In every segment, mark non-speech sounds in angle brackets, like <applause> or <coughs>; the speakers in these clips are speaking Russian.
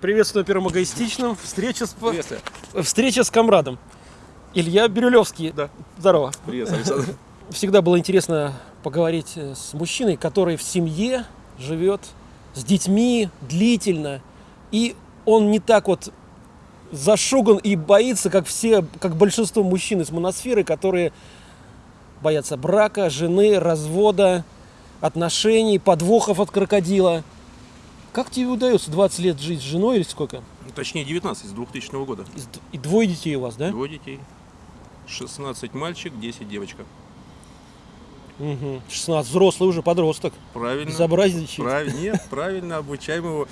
Приветствую на Первом эгоистичном. Встреча с, Приветствую. встреча с комрадом. Илья Бирюлевский. Да. Здорово. Привет, Александр. <laughs> Всегда было интересно поговорить э, с мужчиной, который в семье живет с детьми длительно. И он не так вот зашуган и боится, как все, как большинство мужчин из моносферы, которые боятся брака, жены, развода, отношений, подвохов от крокодила. Как тебе удается 20 лет жить с женой или сколько? Ну, Точнее, 19 с 2000 года. И двое детей у вас, да? Двое детей. 16 мальчик, 10 девочка. Угу. 16, взрослый уже подросток. Правильно. Безобразничает. Правильно. Нет, правильно обучаем его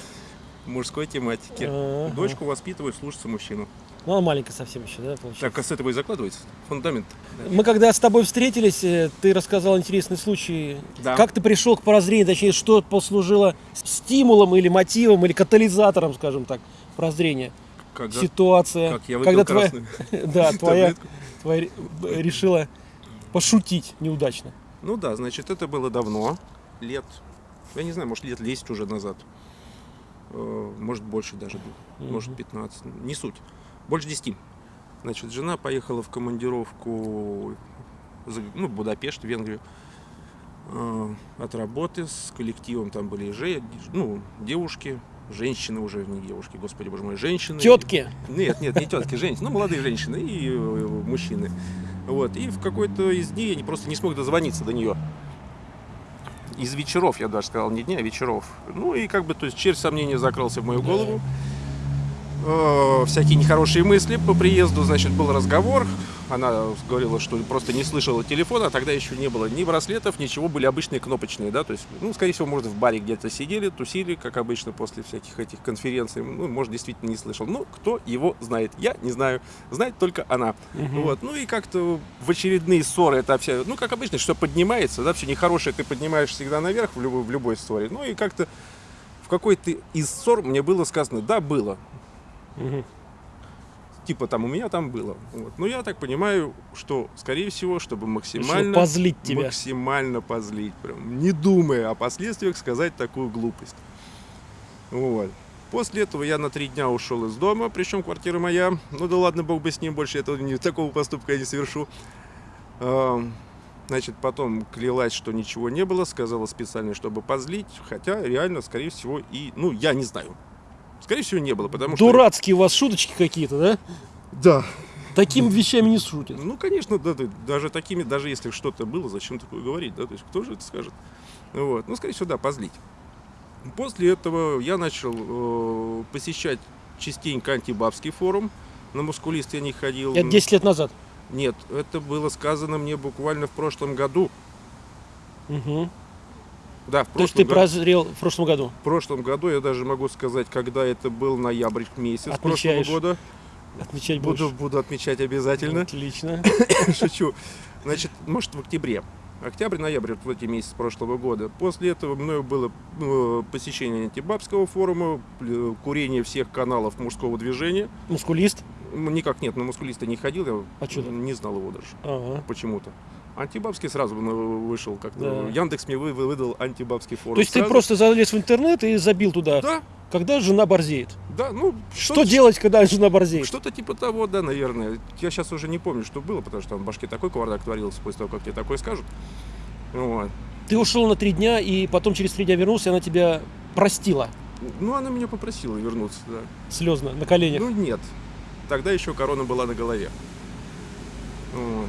мужской тематике. Ага. Дочку воспитывают слушаться мужчину. Ну, она маленькая совсем еще, да, получается? Так, а с этого и закладывается фундамент. Мы когда с тобой встретились, э, ты рассказал интересный случай. Да. Как ты пришел к прозрению, точнее, что послужило стимулом или мотивом, или катализатором, скажем так, прозрения? Когда, Ситуация, как я когда твоя, <laughs> да, твоя, твоя решила пошутить неудачно. Ну да, значит, это было давно. Лет, я не знаю, может лет 10 уже назад. Э, Может больше даже, может 15, не суть. Больше 10. Значит, жена поехала в командировку ну, в Будапешт, в Венгрию. э, От работы с коллективом там были же, ну, девушки, женщины уже, не девушки, господи боже мой, женщины. Тетки, Нет, нет, не тетки, женщины, ну, молодые женщины и э, мужчины. Вот, и в какой-то из дней я просто не смог дозвониться до нее. Из вечеров, я даже сказал, не дня, а вечеров. Ну и как бы, то есть червь сомнения закрался в мою Да. Э, всякие нехорошие мысли по приезду, значит, был разговор. Она говорила, что просто не слышала телефона, а тогда еще не было ни браслетов, ничего, были обычные кнопочные, да, то есть, ну, скорее всего, может, в баре где-то сидели, тусили, как обычно, после всяких этих конференций, ну, может, действительно не слышал. Ну, кто его знает? Я не знаю, знает только она. Мгм. Вот, ну и как-то в очередные ссоры это все, ну, как обычно, что поднимается, да, все нехорошее ты поднимаешь всегда наверх в любой, в любой ссоре. Ну и как-то в какой-то из ссор мне было сказано, да, было, Мгм. типа там у меня там было. Вот. Но я так понимаю, что, скорее всего, чтобы максимально, позлить тебя. максимально позлить, прям, не думая о последствиях, сказать такую глупость. Вот. После этого я на три дня ушел из дома, причем квартира моя. Ну да ладно, бог бы с ним, больше этого, не, такого поступка я не совершу. Значит, потом клялась, что ничего не было, сказала специально, чтобы позлить, хотя реально, скорее всего, и, ну, я не знаю. Скорее всего, не было, потому что... Дурацкие у вас шуточки какие-то, да? Да, Такими вещами не шутят. Ну, конечно, да, да, даже такими, даже если что-то было, зачем такое говорить, да, то есть кто же это скажет? Вот, ну, скорее всего, да, позлить. После этого я начал э, посещать частенько антибабский форум, на мускулист я не ходил. Это 10 лет назад. Нет, это было сказано мне буквально в прошлом году. Мгм. Да, в То есть прошлом, ты го- прозрел в прошлом году. в прошлом году, я даже могу сказать, когда это был ноябрь месяц Отмечаешь. прошлого года. Отмечать Буду, будешь. буду отмечать обязательно. Отлично. <coughs> Шучу. Значит, может, в октябре. Октябрь-ноябрь, вот в эти месяцы прошлого года. После этого мною было э, посещение антибабского форума, курение всех каналов мужского движения. Мускулист. Никак нет, на мускулиста не ходил, я А не знал его даже Ага. почему-то. Антибабский сразу вышел как-то. Да. Яндекс мне вы- вы- выдал антибабский форум. То есть ты Сразу. просто залез в интернет и забил туда. Да, Когда жена борзеет? да, ну... Что делать, когда жена борзеет? Что-то типа того, да, наверное. Я сейчас уже не помню, что было, потому что там в башке такой кавардак творился после того, как тебе такое скажут. Вот. Ты ушел на три дня, и потом через три дня вернулся, и она тебя простила Ну, она меня попросила вернуться, да. слезно на коленях. Ну, нет. Тогда еще корона была на голове. Вот.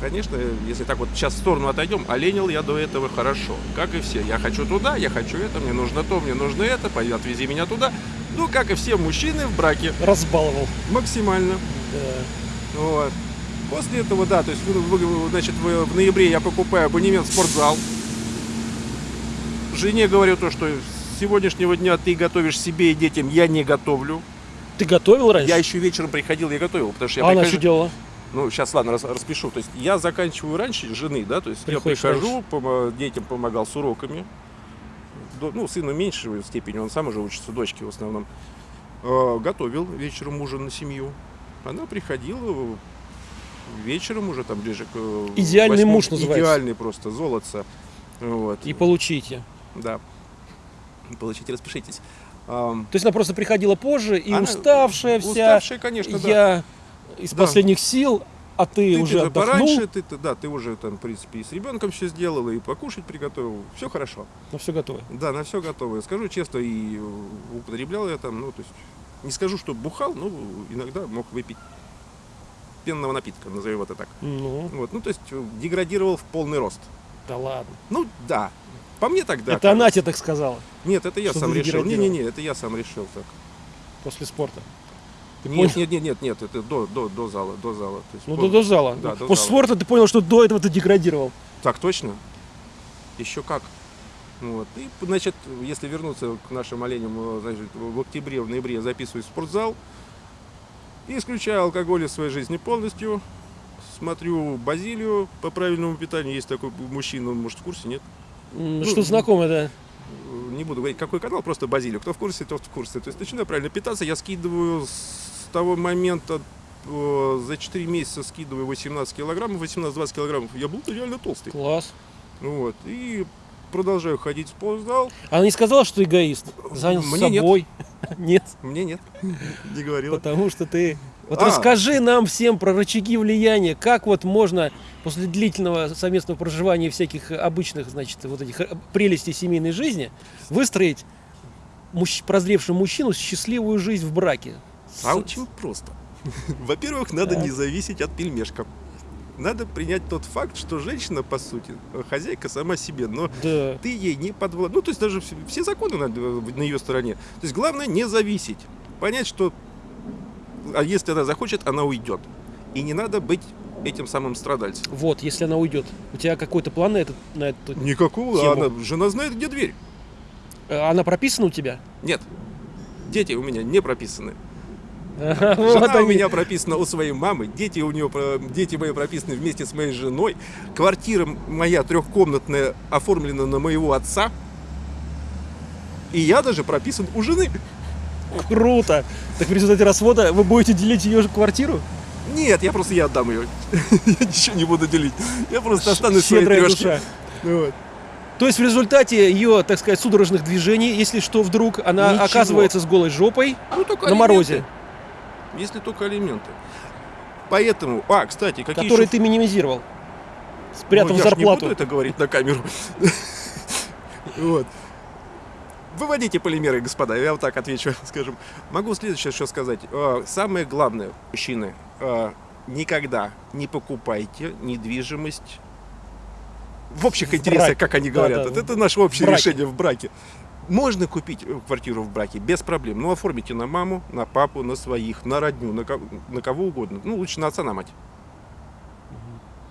Конечно, если так вот сейчас в сторону отойдем, оленил я до этого хорошо. Как и все. Я хочу туда, я хочу это, мне нужно то, мне нужно это, пойди, отвези меня туда. Ну, как и все мужчины в браке, Разбаловал. максимально. Да. Вот. После этого, да, то есть, значит, в, ноябре я покупаю абонемент в спортзал. Жене говорю то, что с сегодняшнего дня ты готовишь себе и детям, я не готовлю. Ты готовил раньше? Я еще вечером приходил, я готовил, потому что я а она прихожу- что делала? Ну, сейчас, ладно, рас- распишу. То есть я заканчиваю раньше жены, да, то есть Приходишь я прихожу, помо- детям помогал с уроками. До- ну, сыну меньшей степени, он сам уже учится, дочке в основном. Э, готовил вечером ужин на семью. Она приходила вечером уже там ближе к э, Идеальный восьмому. муж называется. Идеальный просто, золотце. Вот. И получите. Да. Получите, распишитесь. То есть она просто приходила позже и Она уставшая вся. уставшая, конечно, да. Из Да. последних сил, а ты, Ты, уже ты отдохнул. пораньше, ты, ты- да, ты уже там, в принципе, и с ребенком все сделала, и покушать приготовил. Все хорошо. Ну все готово. Да, на все готово. Скажу честно, и э, употреблял я там, ну, то есть, не скажу, что бухал, но иногда мог выпить пенного напитка, назовем это так. Ну, Вот, ну, то есть, э, деградировал в полный рост. да ладно. Ну, да. По мне тогда. Это она тебе так сказала Нет, это я сам решил. Не-не-не, это я сам решил так. после спорта. Ты Нет, понял? нет, нет, нет, нет, это до, до, до зала, до зала. То есть, Ну, до, до зала. Да, до После зала. спорта ты понял, что до этого ты деградировал. Так точно? Еще как. Вот. И, значит, если вернуться к нашим оленям, э, значит, в октябре, в ноябре я записываюсь в спортзал, и исключаю алкоголь из своей жизни полностью, смотрю Базилию по правильному питанию, есть такой мужчина, он, может, в курсе, нет? М, Ну, Что знакомое, да. Не буду говорить, какой канал, просто Базилию. Кто в курсе, тот в курсе. То есть начинаю правильно питаться, я скидываю с того момента, э, за 4 месяца скидываю 18 килограммов, 18-20 килограммов. Я был реально толстый. Класс. Вот. И продолжаю ходить в спортзал. Она не сказала, что эгоист. Занялся Мне нет. собой. <laughs> Нет, Мне нет. Не говорила. потому что ты... Вот А. расскажи нам всем про рычаги влияния, как вот можно после длительного совместного проживания всяких обычных, значит, вот этих э, прелестей семейной жизни выстроить мужч- прозревшему мужчину счастливую жизнь в браке. С- А очень просто. <laughs> Во-первых, надо не зависеть от пельмешка. Надо принять тот факт, что женщина, по сути, хозяйка сама себе, но Да. ты ей не подвлад. Ну, то есть даже все, все законы на, на ее стороне. То есть главное не зависеть. Понять, что а если она захочет, она уйдет. И не надо быть этим самым страдальцем. Вот, если она уйдет. У тебя какой-то план на, этот, на эту... Никакого. Тему. Она, жена знает, где дверь. Э, Она прописана у тебя? Нет. Дети у меня не прописаны. Жена вот у меня прописана у своей мамы, дети у нее, дети мои прописаны вместе с моей женой, квартира моя трехкомнатная оформлена на моего отца, и я даже прописан у жены. Круто. Так в результате развода вы будете делить ее же квартиру? Нет, я просто я отдам ее. <laughs> Я ничего не буду делить. Я просто останусь в своей трешке. душа. Вот. То есть в результате ее, так сказать, судорожных движений, если что вдруг, она Ничего. оказывается с голой жопой Ну, только на алименты. морозе, Если только алименты. Поэтому, а, кстати, какие который еще- ты минимизировал, спрятав Ну, я ж не зарплату. буду это говорить на камеру. <laughs> Вот. Выводите полимеры, господа, я вот так отвечу, <laughs> скажем. Могу следующее что сказать. Э, Самое главное, мужчины, э, никогда не покупайте недвижимость в общих В интересах, браке. как они Да, говорят. да, Вот это наше общее в браке. решение в браке. Можно купить э, квартиру в браке без проблем, но оформите на маму, на папу, на своих, на родню, на, ко- на кого угодно. Ну, лучше на отца, на мать.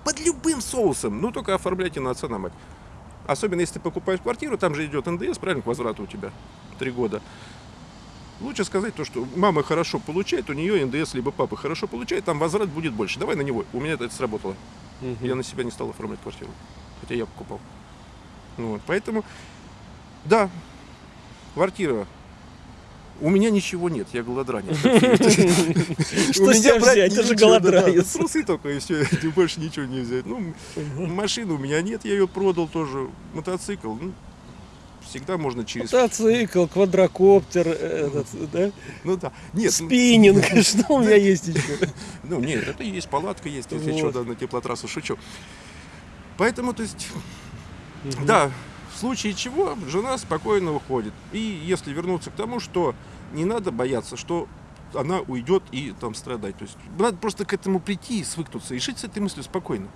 Под любым соусом, ну только оформляйте на отца, на мать. Особенно если ты покупаешь квартиру, там же идет НДС, правильно, к возврату у тебя. Три года. Лучше сказать то, что мама хорошо получает, у нее НДС, либо папа хорошо получает, там возврат будет больше. Давай на него. У меня это сработало. Мгм. Я на себя не стал оформлять квартиру. Хотя я покупал. Вот, поэтому, да, квартира. У меня ничего нет, я голодранец. <laughs> Что У с меня тебя брать взять? Ты же голодранец. Трусы только и все, <laughs> больше ничего не взять. Ну, машины у меня нет, я ее продал тоже. Мотоцикл, ну, всегда можно через... Мотоцикл, квадрокоптер, э, этот, да? Ну да. Нет, ну, спиннинг, <laughs> что у меня есть еще? ну нет, это есть, палатка есть, если что, на теплотрассу шучу. Поэтому, то есть, Да, в случае чего жена спокойно уходит. И если вернуться к тому, что не надо бояться, что она уйдет и там страдать. То есть надо просто к этому прийти и свыкнуться, и жить с этой мыслью спокойно.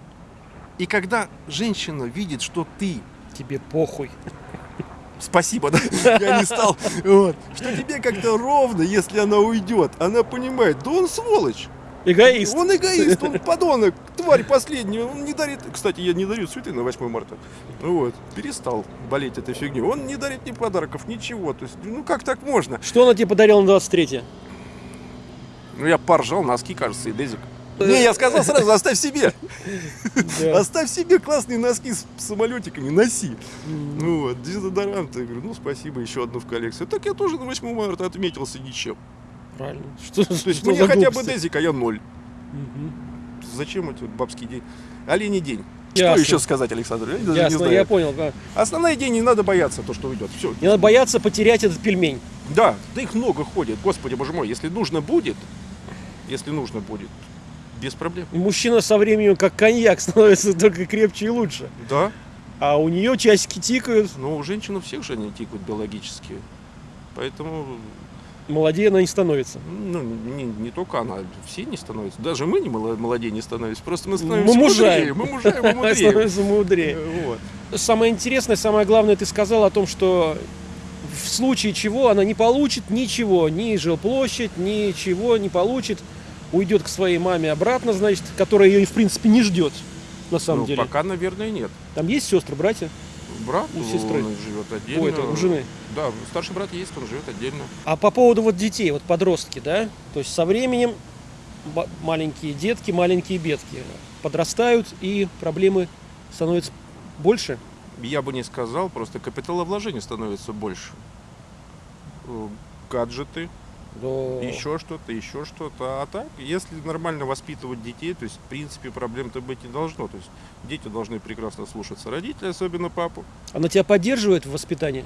И когда женщина видит, что ты Тебе похуй. Спасибо, да? Я не стал. Вот. Что тебе как-то ровно, если она уйдет. Она понимает, да он сволочь. Эгоист. Он эгоист, он подонок, тварь последняя. Он не дарит... Кстати, я не дарю цветы на 8 марта. Вот. Перестал болеть этой фигней. Он не дарит ни подарков, ничего. То есть, ну как так можно? Что она тебе подарила на 23 Ну я поржал, носки, кажется, и дезик. Не, я сказал сразу, оставь себе. Оставь себе классные носки с самолетиками, носи. Ну вот, дезодорант. Я говорю, ну спасибо, еще одну в коллекцию. Так я тоже на 8 марта отметился ничем. Правильно. Что, То есть мне хотя бы дезик, а я ноль. Мгм. Зачем этот бабский день? Оленей день. Что Ясно. еще сказать, Александр? Я даже не Ясно, знаю. я понял. да. Основная идея, не надо бояться то, что уйдет. Все. Не надо бояться потерять этот пельмень. Да, да их много ходит. Господи, боже мой, если нужно будет, если нужно будет, без проблем. Мужчина со временем, как коньяк, <laughs> становится только крепче и лучше. Да. А у нее часики тикают, Но у женщин у всех же они тикают биологически. Поэтому, молодее она не становится. ну, не, не только она, все не становятся. Даже мы не моло- молодее не становимся. Просто мы становимся Мы мужаем. мудрее. Мы мужаем, мы мудрее. Становится мудрее. Э, Вот. Самое интересное, самое главное, ты сказал о том, что в случае чего она не получит ничего, ни жилплощадь, ничего не получит, уйдет к своей маме обратно, значит, которая ее, в принципе, не ждет, на самом Ну, деле. пока, наверное, нет. Там есть сестры, братья? Брат У сестры. он живет отдельно. У этого, у жены. Да, старший брат есть, он живет отдельно. А по поводу вот детей, вот подростки, да? То есть со временем маленькие детки, маленькие бедки подрастают, и проблемы становятся больше. Я бы не сказал, просто капиталовложение становится больше. Э, Гаджеты, Да. еще что-то, еще что-то. А так, если нормально воспитывать детей, то есть, в принципе, проблем-то быть не должно. То есть, дети должны прекрасно слушаться родителей, особенно папу. Она тебя поддерживает в воспитании?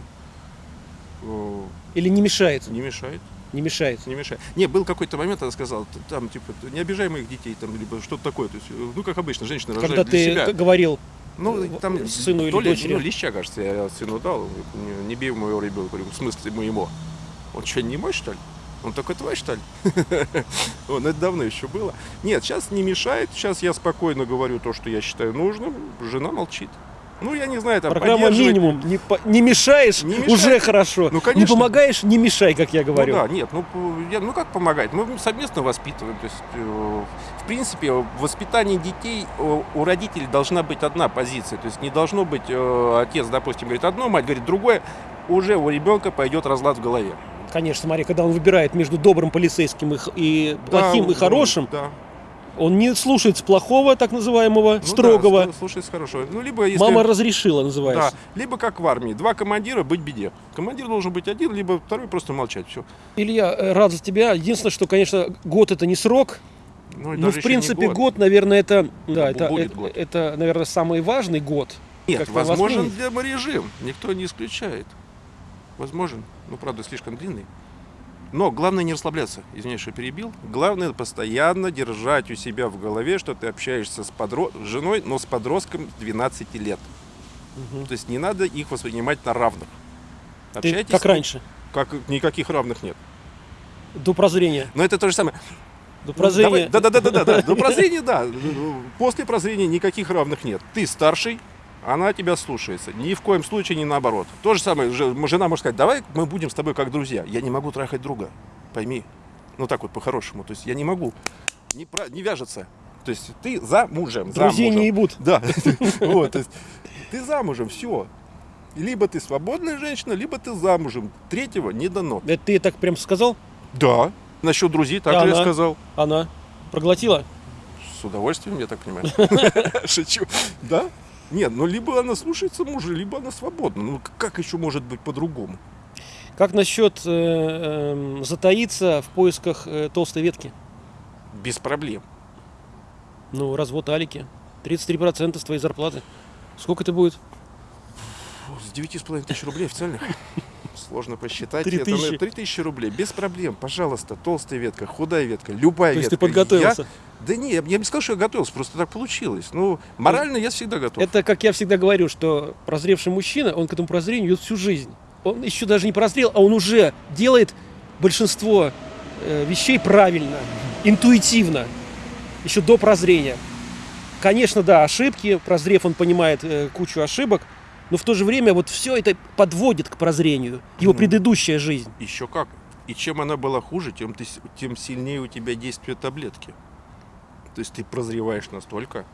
Э, Или не мешает? Не мешает, Не мешает. не мешает. Не, был какой-то момент, она сказала, там, типа, не обижай моих детей, там, либо что-то такое. То есть, э, ну, как обычно, женщина Когда рожает для ты себя. говорил, Ну, э, там сыну или ли, дочери? ну, леща, кажется, я сыну дал. Не, не бей моего ребенка. Говорю, в смысле моего? Он что, не мой, что ли? Он только твой, что ли? <laughs> Он это давно еще было. Нет, сейчас не мешает. Сейчас я спокойно говорю то, что я считаю нужным. Жена молчит. Ну, я не знаю, там программа минимум. Не, по- не мешаешь, Не мешает. уже хорошо. Ну, конечно. Не помогаешь, не мешай, как я говорю. Ну да, нет, ну, я- ну как помогать? Мы совместно воспитываем. То есть, э, в принципе, в воспитании детей э, у родителей должна быть одна позиция. То есть не должно быть э, отец, допустим, говорит одно, мать говорит другое. Уже у ребенка пойдет разлад в голове. Конечно, смотри, когда он выбирает между добрым полицейским и, и плохим Да, и хорошим, Да. он не слушается плохого, так называемого, Ну строгого. Да, слушай, хорошо. Ну, либо если... Мама разрешила, Да, называется. либо как в армии. Два командира быть беде. Командир должен быть один, либо второй просто молчать. Все. Илья, э, рад за тебя. Единственное, что, конечно, год это не срок. Ну, Ну, в принципе, год. наверное, это, да, бу- это, будет это, год. это, наверное, самый важный год. Нет, возможен воспринять. деморежим. Никто не исключает. Возможен. Ну, правда, слишком длинный. Но главное не расслабляться. Извиняюсь, что перебил. Главное постоянно держать у себя в голове, что ты общаешься с подро... с женой, но с подростком 12 лет. Мгм. То есть не надо их воспринимать на равных. Ты Общайтесь как с ним, раньше, Как никаких равных нет. до прозрения. Но это то же самое. До прозрения. Да, да, да, да, да, да. До прозрения, да. После прозрения никаких равных нет. Ты старший, она тебя слушается. Ни в коем случае не наоборот. То же самое, же- жена может сказать, давай мы будем с тобой как друзья. Я не могу трахать друга, пойми. Ну так вот, по-хорошему. То есть я не могу. Не, про- не вяжется. То есть ты замужем. Друзей замужем. не ебут. Да. <laughs> Вот, то есть ты замужем, все. Либо ты свободная женщина, либо ты замужем. Третьего не дано. Это ты так прям сказал? Да. Насчет друзей И также я сказал. Она проглотила? С удовольствием, я так понимаю. <laughs> Шучу. Да? Нет, ну либо она слушается мужа, либо она свободна. Ну как еще может быть по-другому? Как насчет э, эм, затаиться в поисках э, толстой ветки? Без проблем. Ну, развод Алики. 33% с твоей зарплаты. Сколько это будет? С девяти с половиной тысяч рублей официальных. Сложно посчитать. Три Это, тысячи. ну, Три тысячи рублей. Без проблем. Пожалуйста, толстая ветка, худая ветка, любая То есть ветка. ты подготовился? Я- Да не, я бы не сказал, что я готовился, просто так получилось. Ну, морально я всегда готов. Это, как я всегда говорю, что прозревший мужчина, он к этому прозрению идет всю жизнь. Он еще даже не прозрел, а он уже делает большинство э, вещей правильно, интуитивно, еще до прозрения. Конечно, да, ошибки, прозрев, он понимает э, кучу ошибок, но в то же время вот все это подводит к прозрению, его Мгм. предыдущая жизнь. Еще как. И чем она была хуже, тем, ты, тем сильнее у тебя действие таблетки. То есть ты прозреваешь настолько,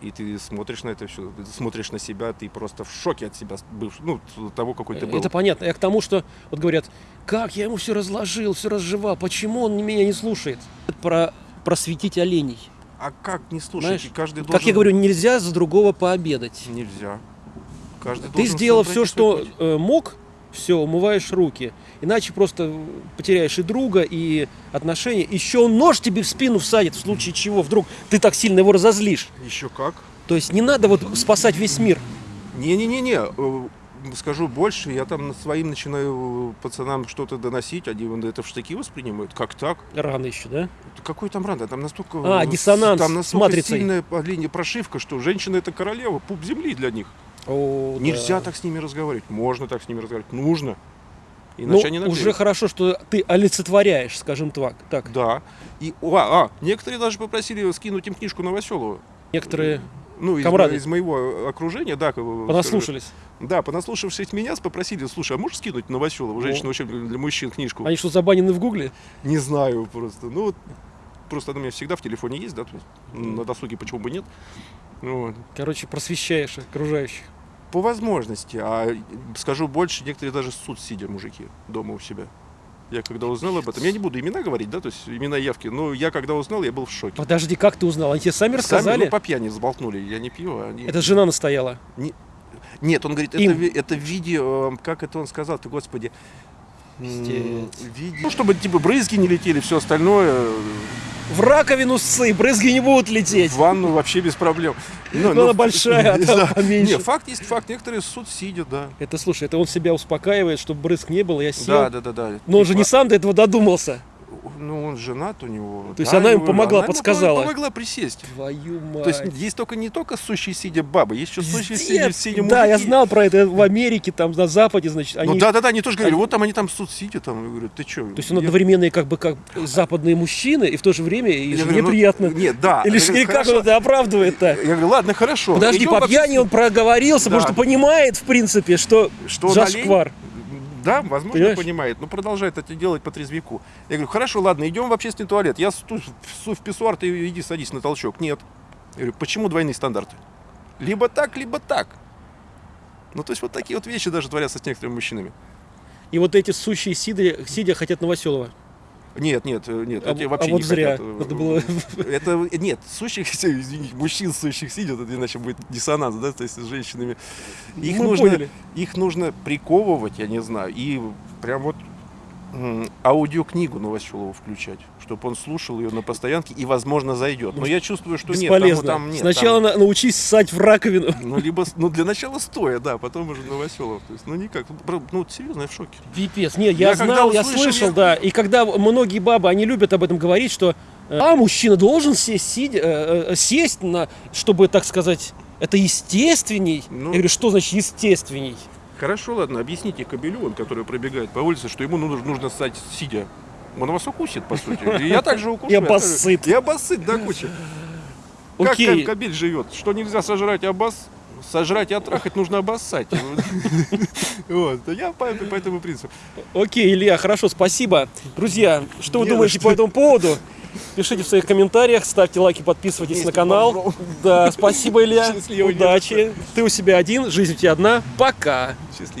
и ты смотришь на это все, ты смотришь на себя, ты просто в шоке от себя бывшего, ну, того, какой ты был. Это понятно. Я к тому, что вот говорят, как я ему все разложил, все разжевал, почему он меня не слушает? Про просветить оленей. А как не слушать? Знаешь, каждый Как должен... я говорю, нельзя за другого пообедать. Нельзя. Каждый Ты сделал все, что путь. э, мог, все, умываешь руки. Иначе просто потеряешь и друга, и отношения. Еще он нож тебе в спину всадит, в случае чего вдруг ты так сильно его разозлишь. Еще как. То есть не надо вот спасать весь мир. Не-не-не-не, э, скажу больше, я там своим начинаю пацанам что-то доносить, они это в штыки воспринимают. Как так? Рано еще, да? Какой там рада? Там настолько, А, э, диссонанс там с настолько матрицей. сильная по линии прошивка, что женщина это королева, пуп земли для них. О, Нельзя да. так с ними разговаривать. Можно так с ними разговаривать. Нужно. Ну, Иначе они наклеят. уже хорошо, что ты олицетворяешь, скажем так. так. Да. И, а, а, некоторые даже попросили скинуть им книжку Новоселова. Некоторые Ну, из, Комрады. мо- из моего окружения, да. понаслушались. скажу. Да, понаслушавшись меня, попросили, слушай, а можешь скинуть Новоселову, женщина вообще для мужчин книжку? Они что, забанены в Гугле? Не знаю просто. Ну, вот, просто она у меня всегда в телефоне есть, да, то есть на досуге почему бы нет. Вот. Короче, просвещаешь окружающих. По возможности. А скажу больше, некоторые даже суд сидя мужики дома у себя. Я когда узнал об этом, я не буду имена говорить, да, то есть имена явки, но я когда узнал, я был в шоке. Подожди, как ты узнал? Они тебе сами Сами, рассказали? ну, по пьяни сболтнули, я не пью, а они... Это жена настояла. Нет, он говорит, это, Им. это в виде, э, как это он сказал-то, господи, м, Пиздец. в виде- Ну, чтобы типа брызги не летели, все остальное, э, В раковину ссы, брызги не будут лететь. в ванну вообще без проблем. Ну, она большая, а <laughs> там поменьше. Не, факт есть факт, некоторые суд сидят, да. Это, слушай, это он себя успокаивает, чтобы брызг не было, я сел. Да, да, да, да. Но он же Типа, не сам до этого додумался. Ну, он женат у него. То есть да, она ему помогла, она ему подсказала. помогла присесть. Твою мать. То есть есть только не только сущие сидя бабы, есть еще сущие сидя, сидя Да, я мужики. знал про это в Америке, там на Западе, значит, они... Ну да, да, да, они тоже говорили, они- вот там они там суд сидят, там, я говорю, ты что? То есть он одновременно и как бы как западные мужчины, и в то же время и Я жене говорю, ну, приятно. Нет, да. Или, Я или как он это оправдывает-то? Я говорю, ладно, хорошо. Подожди, по пьяни он проговорился, Да. потому что понимает, в принципе, что, Что зашквар. Да, возможно, Понимаешь? понимает, но продолжает это делать по трезвику. Я говорю, хорошо, ладно, идем в общественный туалет. Я сту- всу в писсуар, ты иди садись на толчок. Нет. Я говорю, почему двойные стандарты? Либо так, либо так. Ну, то есть вот такие вот вещи даже творятся с некоторыми мужчинами. И вот эти сущие сидя, сидя хотят Новоселова. Нет, нет, э, нет, А, эти а вообще вот не зря. хотят. э, Надо было... <laughs> Это, нет, сущих, <laughs> извините, мужчин сущих сидят, это иначе будет диссонанс, да, то есть с женщинами. Их Мы нужно, поняли. их нужно приковывать, я не знаю, и прям вот аудиокнигу Новоселову включать, чтобы он слушал ее на постоянке и, возможно, зайдет. Но я чувствую, что нет, Бесполезно. там, там нет. Сначала там- на- научись ссать в раковину. ну, либо, ну, для начала стоя, да, потом уже Новоселов. То есть, ну, никак. Ну, Ну, серьезно, я в шоке. Пипец. Не, я, Я знал, я услышал, слышал, я- да. И когда многие бабы, они любят об этом говорить, что э, а мужчина должен сесть, сидя, э, э, сесть на, чтобы, так сказать, это естественней. Ну. Я говорю, что значит естественней? Хорошо, ладно, объясните кобелю, он, который пробегает по улице, что ему нужно, нужно стать сидя. Он вас укусит, по сути. И я также укушу. Я обоссыт. И обоссыт до кучи. Как кобель живет? Что нельзя сожрать обос... Сожрать и оттрахать нужно обоссать. <laughs> Вот. Я по по этому принципу. Окей, Илья, хорошо, спасибо. Друзья, что вы думаете что. по этому поводу? Пишите в своих комментариях, ставьте лайки, подписывайтесь на канал. Да, спасибо, Илья. <laughs> Удачи. Ты у себя один, жизнь у тебя одна. Пока. Счастливо.